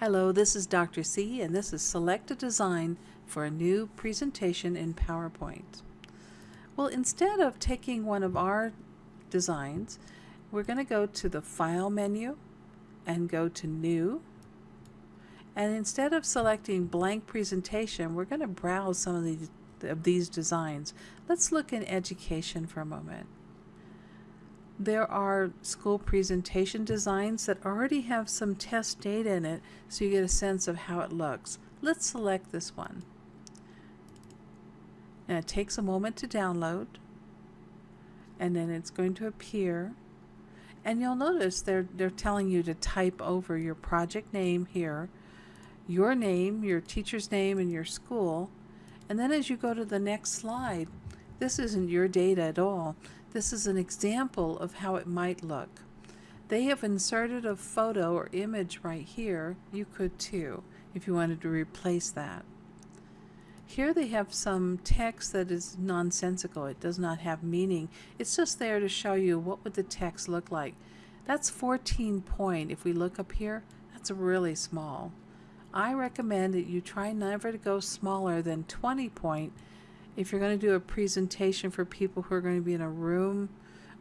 Hello, this is Dr. C and this is Select a Design for a new presentation in PowerPoint. Well, instead of taking one of our designs, we're going to go to the File menu and go to New. And instead of selecting Blank Presentation, we're going to browse some of these, of these designs. Let's look in Education for a moment. There are school presentation designs that already have some test data in it so you get a sense of how it looks. Let's select this one. And it takes a moment to download and then it's going to appear and you'll notice they're they're telling you to type over your project name here your name your teacher's name and your school and then as you go to the next slide this isn't your data at all this is an example of how it might look. They have inserted a photo or image right here. You could too if you wanted to replace that. Here they have some text that is nonsensical. It does not have meaning. It's just there to show you what would the text look like. That's 14 point. If we look up here, that's really small. I recommend that you try never to go smaller than 20 point if you're going to do a presentation for people who are going to be in a room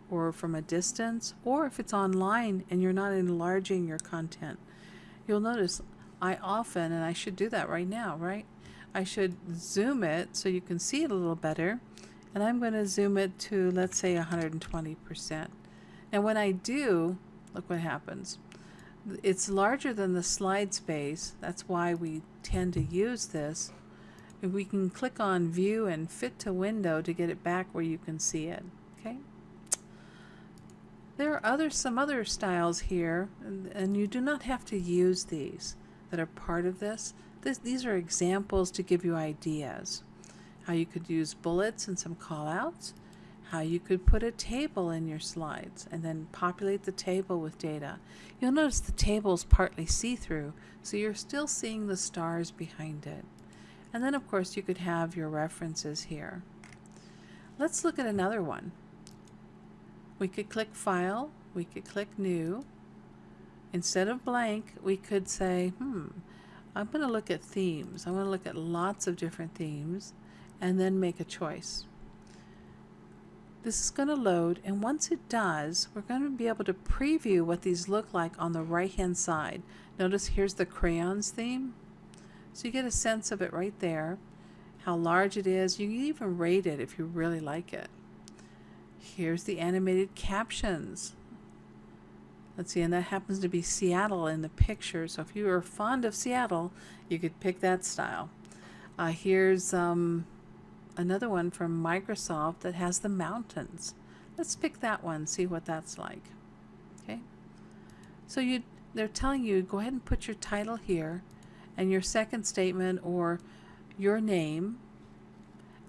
or from a distance, or if it's online and you're not enlarging your content, you'll notice I often, and I should do that right now, right? I should zoom it so you can see it a little better. And I'm going to zoom it to, let's say, 120%. And when I do, look what happens. It's larger than the slide space. That's why we tend to use this we can click on view and fit to window to get it back where you can see it okay there are other some other styles here and, and you do not have to use these that are part of this. this these are examples to give you ideas how you could use bullets and some callouts how you could put a table in your slides and then populate the table with data. You'll notice the table is partly see-through, so you're still seeing the stars behind it. And then of course you could have your references here. Let's look at another one. We could click File, we could click New. Instead of blank, we could say, hmm, I'm going to look at themes. I want to look at lots of different themes and then make a choice. This is going to load and once it does, we're going to be able to preview what these look like on the right hand side. Notice here's the crayons theme. So you get a sense of it right there, how large it is. You can even rate it if you really like it. Here's the animated captions. Let's see, and that happens to be Seattle in the picture. So if you are fond of Seattle, you could pick that style. Uh, here's um, another one from Microsoft that has the mountains. Let's pick that one, see what that's like. Okay. So you, they're telling you, go ahead and put your title here and your second statement or your name.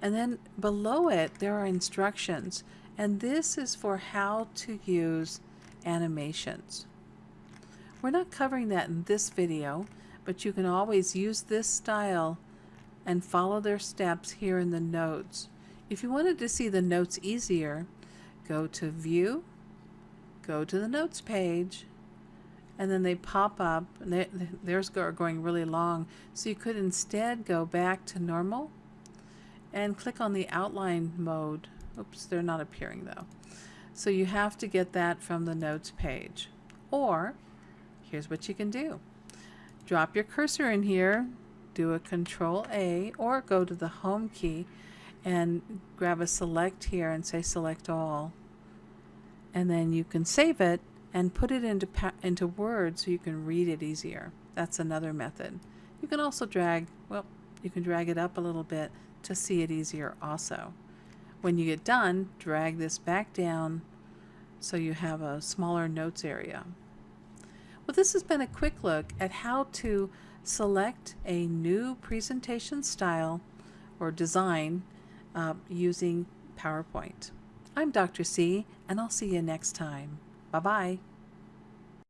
And then below it, there are instructions. And this is for how to use animations. We're not covering that in this video, but you can always use this style and follow their steps here in the notes. If you wanted to see the notes easier, go to View, go to the Notes page, and then they pop up and they, theirs are going really long. So you could instead go back to normal and click on the outline mode. Oops they're not appearing though. So you have to get that from the notes page. Or here's what you can do. Drop your cursor in here do a control A or go to the home key and grab a select here and say select all. And then you can save it and put it into, into Word so you can read it easier. That's another method. You can also drag, well, you can drag it up a little bit to see it easier also. When you get done, drag this back down so you have a smaller notes area. Well, this has been a quick look at how to select a new presentation style or design uh, using PowerPoint. I'm Dr. C, and I'll see you next time. Bye bye.